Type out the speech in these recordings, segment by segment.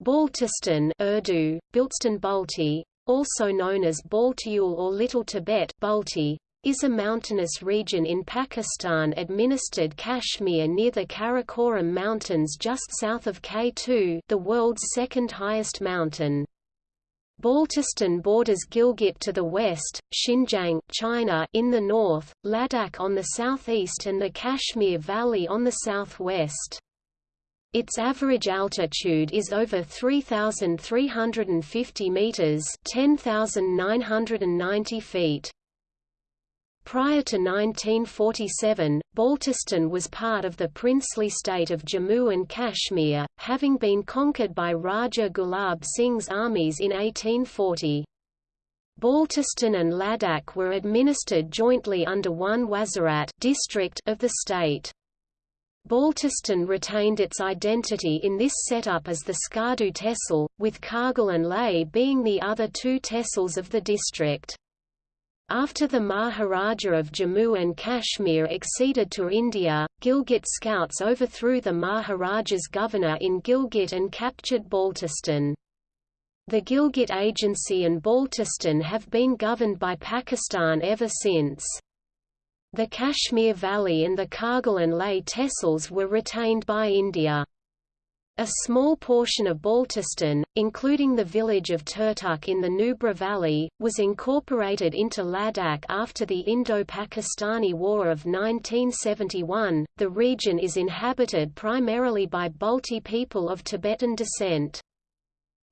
Baltistan Urdu, Bilstan Balti, also known as Baltiul or Little Tibet Balti, is a mountainous region in Pakistan-administered Kashmir near the Karakoram Mountains just south of K2 the world's second highest mountain. Baltistan borders Gilgit to the west, Xinjiang China in the north, Ladakh on the southeast and the Kashmir Valley on the southwest. Its average altitude is over 3,350 meters (10,990 feet). Prior to 1947, Baltistan was part of the princely state of Jammu and Kashmir, having been conquered by Raja Gulab Singh's armies in 1840. Baltistan and Ladakh were administered jointly under one Wazirat district of the state. Baltistan retained its identity in this setup as the Skardu tehsil, with Kargil and Leh being the other two tehsils of the district. After the Maharaja of Jammu and Kashmir acceded to India, Gilgit scouts overthrew the Maharaja's governor in Gilgit and captured Baltistan. The Gilgit Agency and Baltistan have been governed by Pakistan ever since. The Kashmir Valley and the Kargil and Leh tehsils were retained by India. A small portion of Baltistan, including the village of Turtuk in the Nubra Valley, was incorporated into Ladakh after the Indo-Pakistani War of 1971. The region is inhabited primarily by Balti people of Tibetan descent.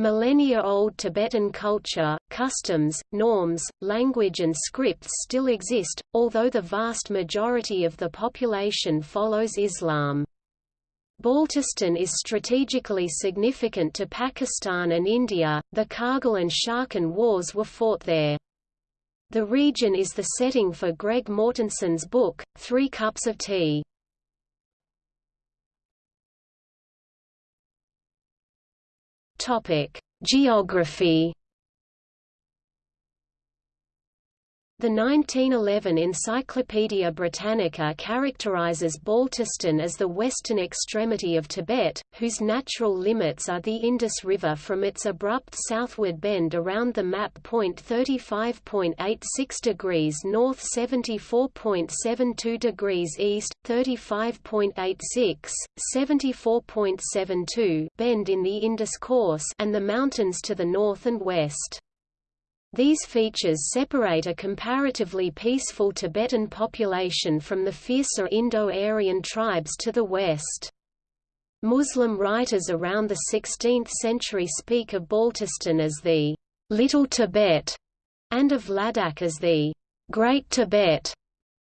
Millennia-old Tibetan culture, customs, norms, language and scripts still exist, although the vast majority of the population follows Islam. Baltistan is strategically significant to Pakistan and India, the Kargil and Siachen wars were fought there. The region is the setting for Greg Mortenson's book, Three Cups of Tea. Topic: Geography The 1911 Encyclopaedia Britannica characterizes Baltistan as the western extremity of Tibet, whose natural limits are the Indus River from its abrupt southward bend around the map point 35.86 degrees north 74.72 degrees east, 35.86, 74.72 bend in the Indus course and the mountains to the north and west. These features separate a comparatively peaceful Tibetan population from the fiercer Indo-Aryan tribes to the west. Muslim writers around the 16th century speak of Baltistan as the Little Tibet and of Ladakh as the Great Tibet,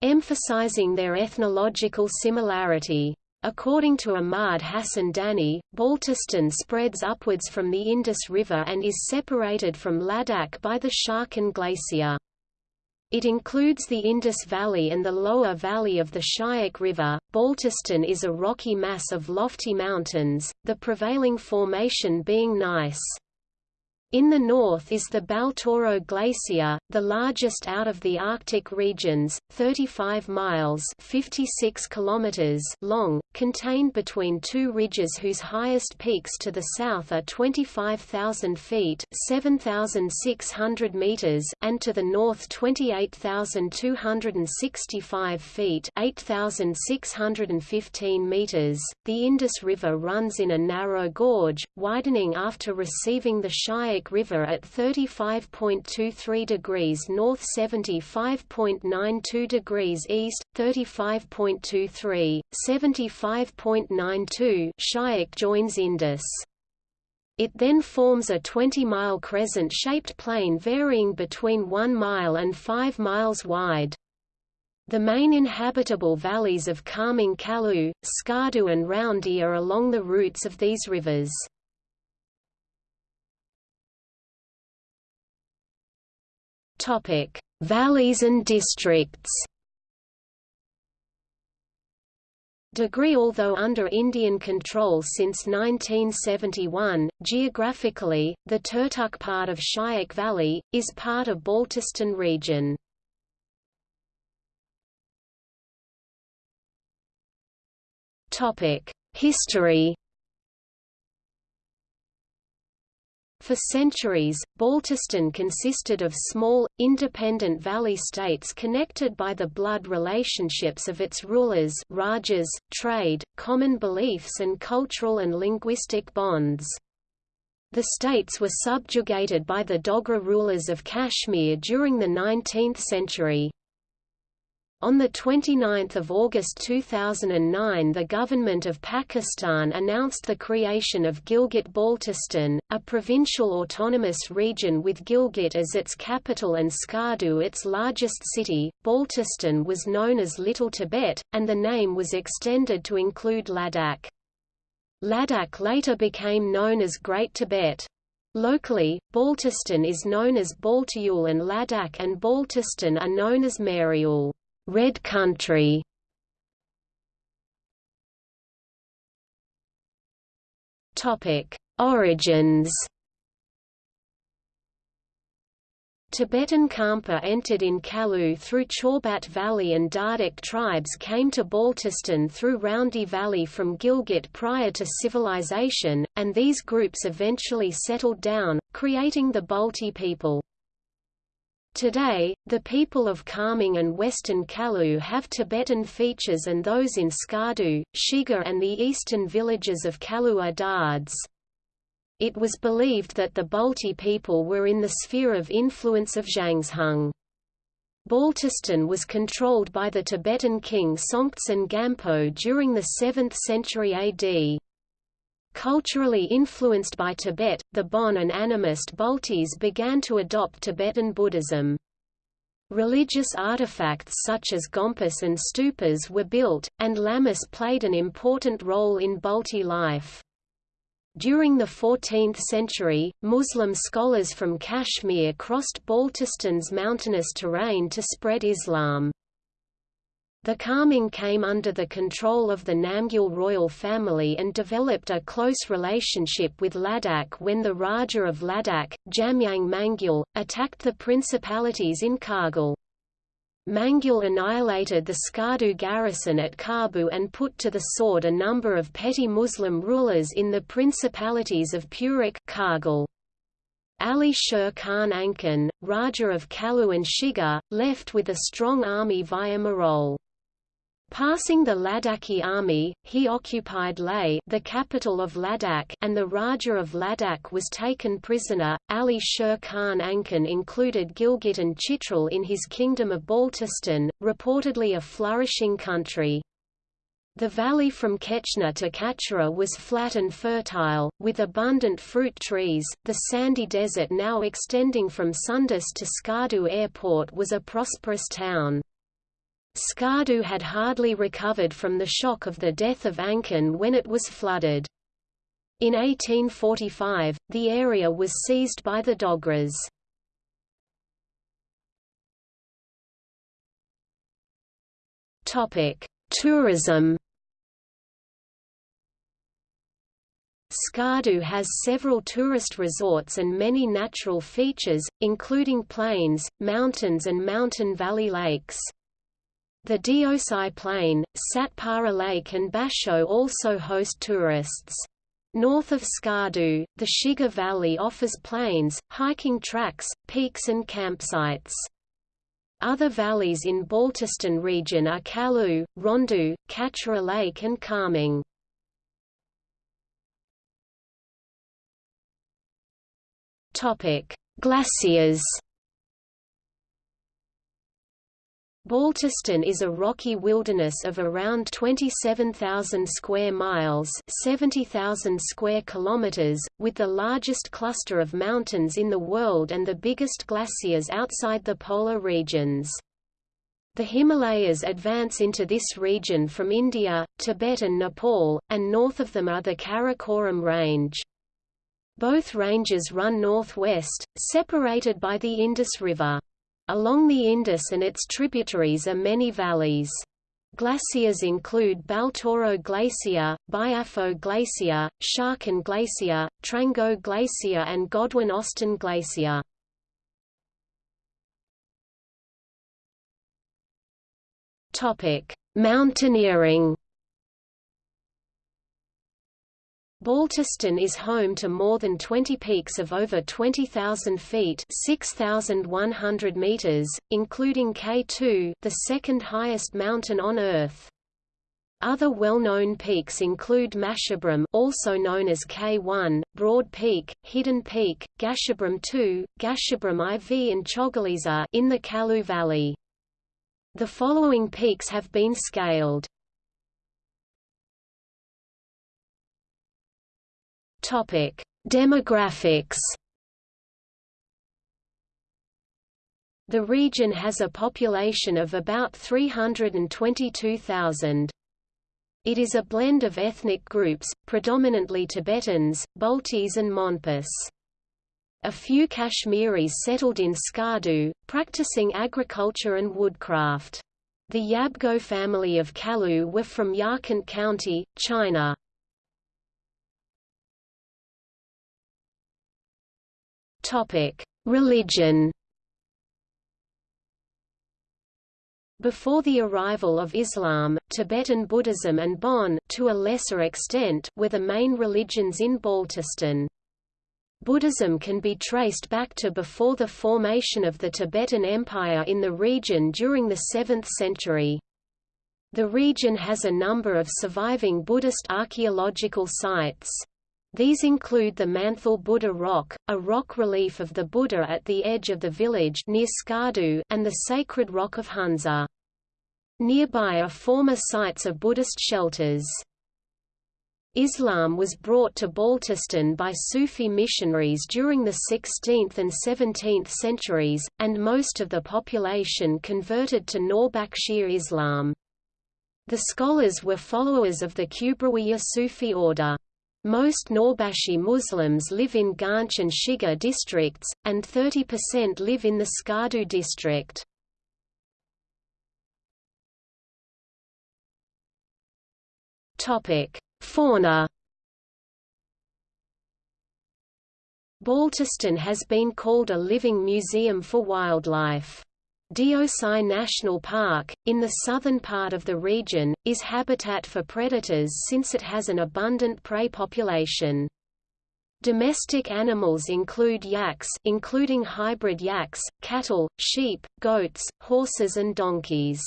emphasizing their ethnological similarity. According to Ahmad Hassan Dani, Baltistan spreads upwards from the Indus River and is separated from Ladakh by the Siachen Glacier. It includes the Indus Valley and the lower valley of the Shyok River. Baltistan is a rocky mass of lofty mountains, the prevailing formation being gneiss. In the north is the Baltoro Glacier, the largest out of the Arctic regions, 35 miles 56 kilometers long, contained between two ridges whose highest peaks to the south are 25,000 feet 7,600 meters and to the north 28,265 feet 8,615 meters. The Indus River runs in a narrow gorge, widening after receiving the Shyok River at 35.23 degrees north 75.92 degrees east, 35.23, 75.92 Shyok joins Indus. It then forms a 20-mile crescent-shaped plain varying between 1 mile and 5 miles wide. The main inhabitable valleys of Kharmang Khaplu, Skardu and Rondu are along the routes of these rivers. Topic: Valleys and districts. Degree Although under Indian control since 1971, geographically, the Turtuk part of Shyok Valley, is part of Baltistan region. History For centuries, Baltistan consisted of small, independent valley states connected by the blood relationships of its rulers rajas, trade, common beliefs and cultural and linguistic bonds. The states were subjugated by the Dogra rulers of Kashmir during the 19th century. On 29 August 2009 the government of Pakistan announced the creation of Gilgit-Baltistan, a provincial autonomous region with Gilgit as its capital and Skardu its largest city. Baltistan was known as Little Tibet, and the name was extended to include Ladakh. Ladakh later became known as Great Tibet. Locally, Baltistan is known as Baltiul and Ladakh and Baltistan are known as Mariul. Red Country Topic: Origins. Tibetan Khampa entered in Khaplu through Chorbat Valley and Dardic tribes came to Baltistan through Rondu Valley from Gilgit prior to civilization, and these groups eventually settled down, creating the Balti people. Today, the people of Kharmang and Western Khaplu have Tibetan features and those in Skardu, Shigar and the eastern villages of Khaplu are Dards. It was believed that the Balti people were in the sphere of influence of Zhangzhung. Baltistan was controlled by the Tibetan king Songtsen Gampo during the 7th century AD. Culturally influenced by Tibet, the Bon and animist Baltis began to adopt Tibetan Buddhism. Religious artifacts such as gompas and stupas were built, and lamas played an important role in Balti life. During the 14th century, Muslim scholars from Kashmir crossed Baltistan's mountainous terrain to spread Islam. The Kharmang came under the control of the Namgyal royal family and developed a close relationship with Ladakh when the Raja of Ladakh, Jamyang Namgyal, attacked the principalities in Kargil. Namgyal annihilated the Skardu garrison at Karbu and put to the sword a number of petty Muslim rulers in the principalities of Purik Kargil. Ali Sher Khan Anchan, Raja of Khaplu and Shigar, left with a strong army via Marol. Passing the Ladakhi army, he occupied Leh the capital of Ladakh and the Raja of Ladakh was taken prisoner. Ali Sher Khan Anchan included Gilgit and Chitral in his kingdom of Baltistan, reportedly a flourishing country. The valley from Kechna to Kachura was flat and fertile, with abundant fruit trees. The sandy desert now extending from Sundus to Skardu Airport was a prosperous town. Skardu had hardly recovered from the shock of the death of Anchan when it was flooded. In 1845, the area was seized by the Dogras. Tourism Skardu has several tourist resorts and many natural features, including plains, mountains and mountain valley lakes. The Deosai Plain, Satpara Lake and Basho also host tourists. North of Skardu, the Shigar Valley offers plains, hiking tracks, peaks and campsites. Other valleys in Baltistan region are Khaplu, Rondu, Kachura Lake and Kharmang. Glaciers Baltistan is a rocky wilderness of around 27,000 square miles 70,000 square kilometers, with the largest cluster of mountains in the world and the biggest glaciers outside the polar regions. The Himalayas advance into this region from India, Tibet and Nepal, and north of them are the Karakoram Range. Both ranges run northwest, separated by the Indus River. Along the Indus and its tributaries are many valleys. Glaciers include Baltoro Glacier, Biafo Glacier, Siachen Glacier, Trango Glacier and Godwin-Austen Glacier. Mountaineering Baltistan is home to more than 20 peaks of over 20,000 feet 6,100 meters, including K2 the second highest mountain on Earth. Other well-known peaks include Masherbrum also known as K1, Broad Peak, Hidden Peak, Gasherbrum 2, Gasherbrum IV and Chogolisa in the Khaplu Valley. The following peaks have been scaled. Topic: Demographics. The region has a population of about 322,000. It is a blend of ethnic groups, predominantly Tibetans, Baltis and Monpas. A few Kashmiris settled in Skardu, practicing agriculture and woodcraft. The Yabgo family of Khaplu were from Yarkant County, China. Religion. Before the arrival of Islam, Tibetan Buddhism and Bon to a lesser extent were the main religions in Baltistan. Buddhism can be traced back to before the formation of the Tibetan Empire in the region during the 7th century. The region has a number of surviving Buddhist archaeological sites. These include the Manthal Buddha Rock, a rock relief of the Buddha at the edge of the village near Skardu, and the sacred rock of Hunza. Nearby are former sites of Buddhist shelters. Islam was brought to Baltistan by Sufi missionaries during the 16th and 17th centuries, and most of the population converted to Nawbakshir Islam. The scholars were followers of the Kubrawiya Sufi order. Most Norbashi Muslims live in Ganj and Shigar districts, and 30% live in the Skardu district. Fauna Baltistan has been called a living museum for wildlife. Deosai National Park, in the southern part of the region, is habitat for predators since it has an abundant prey population. Domestic animals include yaks including hybrid yaks, cattle, sheep, goats, horses and donkeys.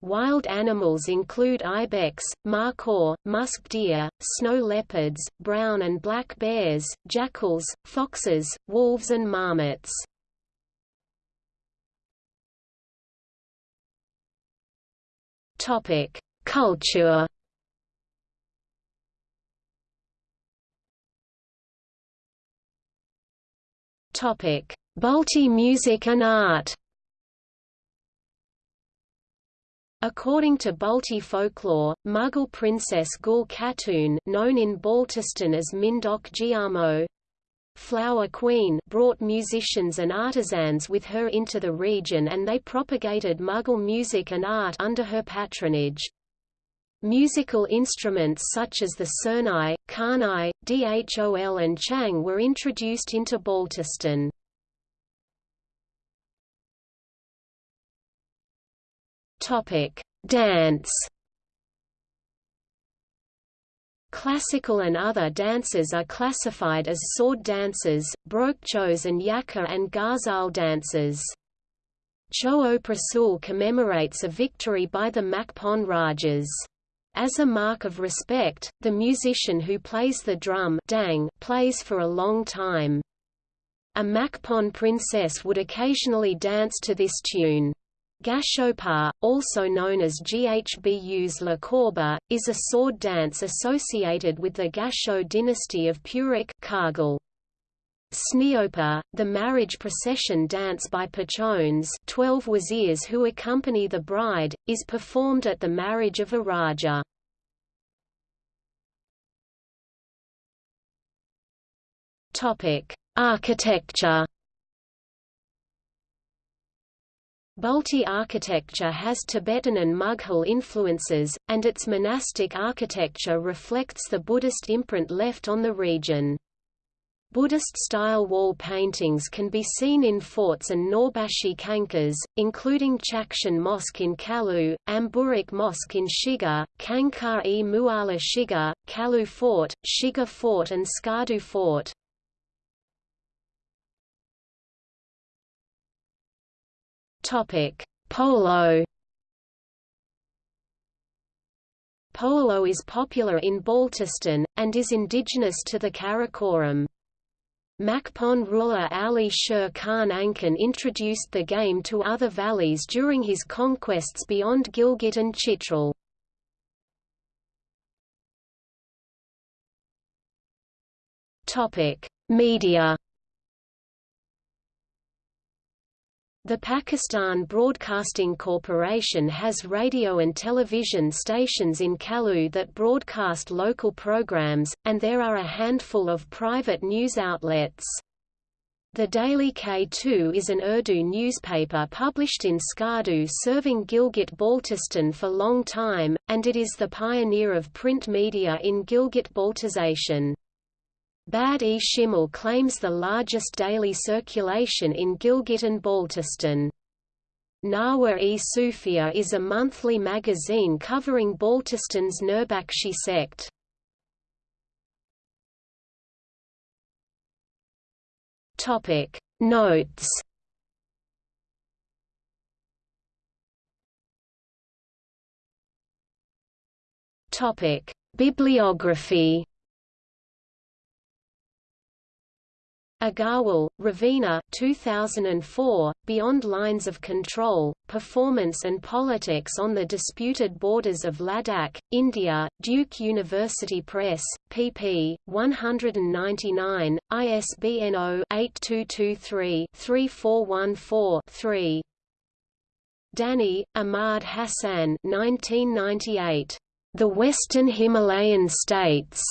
Wild animals include ibex, markhor, musk deer, snow leopards, brown and black bears, jackals, foxes, wolves and marmots. Topic: Culture. Topic: Balti music and art. According to Balti folklore, Mughal princess Gul Khatun known in Baltistan as Mindok Giamo, Flower Queen brought musicians and artisans with her into the region and they propagated Mughal music and art under her patronage. Musical instruments such as the surnai, karnai, dhol and chang were introduced into Baltistan. Dance Classical and other dances are classified as sword dances, brokchos and yaka and ghazal dances. Cho Prasul commemorates a victory by the Makpon Rajas. As a mark of respect, the musician who plays the drum dang plays for a long time. A Makpon princess would occasionally dance to this tune. Gashopa, also known as Ghbu's La is a sword dance associated with the Gasho dynasty of Purik. Sneopa, the marriage procession dance by pachones 12 wazirs who accompany the bride, is performed at the marriage of a raja. Architecture Balti architecture has Tibetan and Mughal influences, and its monastic architecture reflects the Buddhist imprint left on the region. Buddhist-style wall paintings can be seen in forts and Norbashi Khankas, including Chakshan Mosque in Khaplu, Amburik Mosque in Shigar, Khankar-e Muala Shigar, Khaplu Fort, Shigar Fort and Skardu Fort. Polo Polo is popular in Baltistan, and is indigenous to the Karakoram. Makpon ruler Ali Sher Khan Anchan introduced the game to other valleys during his conquests beyond Gilgit and Chitral. Media The Pakistan Broadcasting Corporation has radio and television stations in Khaplu that broadcast local programs, and there are a handful of private news outlets. The Daily K2 is an Urdu newspaper published in Skardu serving Gilgit-Baltistan for long time, and it is the pioneer of print media in Gilgit-Baltistan. Bad-e Shimal claims the largest daily circulation in Gilgit and Baltistan. Nawa-e Sufia is a monthly magazine covering Baltistan's Nurbakshi sect. Topic Notes Topic Bibliography Agarwal, Ravina 2004, Beyond Lines of Control, Performance and Politics on the Disputed Borders of Ladakh, India, Duke University Press, pp. 199, ISBN 0-8223-3414-3 Dani, Ahmad Hassan 1998. The Western Himalayan States.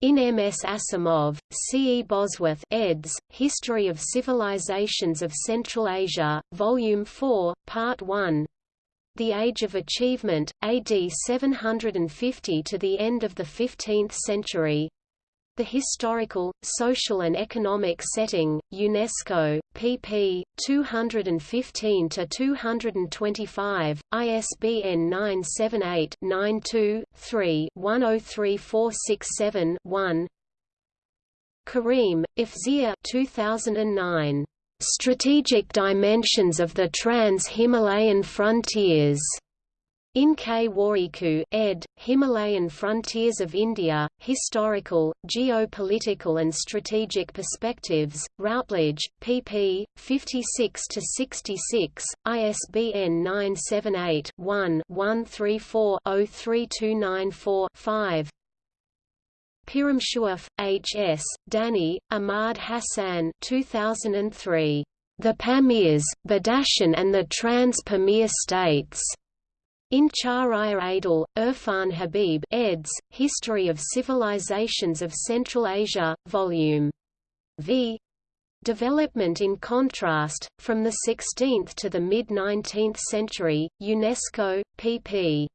In M. S. Asimov, C. E. Bosworth eds., History of Civilizations of Central Asia, Volume 4, Part 1 The Age of Achievement, AD 750 to the end of the 15th century the Historical, Social and Economic Setting, UNESCO, pp. 215–225, ISBN 978-92-3-103467-1 Karim, Ifzia 2009. Strategic Dimensions of the Trans-Himalayan Frontiers. In K. Warikoo, ed., Himalayan Frontiers of India, Historical, Geopolitical and Strategic Perspectives, Routledge, pp. 56–66, ISBN 978-1-134-03294-5 Piramshuaf, H. S., Dani, Ahmad Hassan 2003. The Pamirs, Badakhshan and the Trans-Pamir States. In Chahriar Adil, Irfan Habib eds., History of Civilizations of Central Asia, Vol. V. Development in Contrast, from the 16th to the mid-19th century, UNESCO, pp.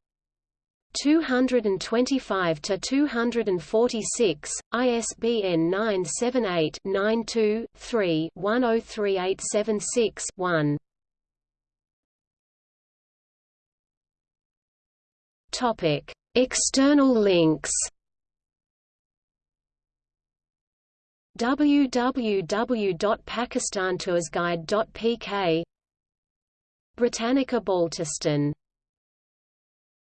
225 to 246, ISBN 978 92 3 103876 1. Topic: External links. www.pakistantoursguide.pk Britannica Baltistan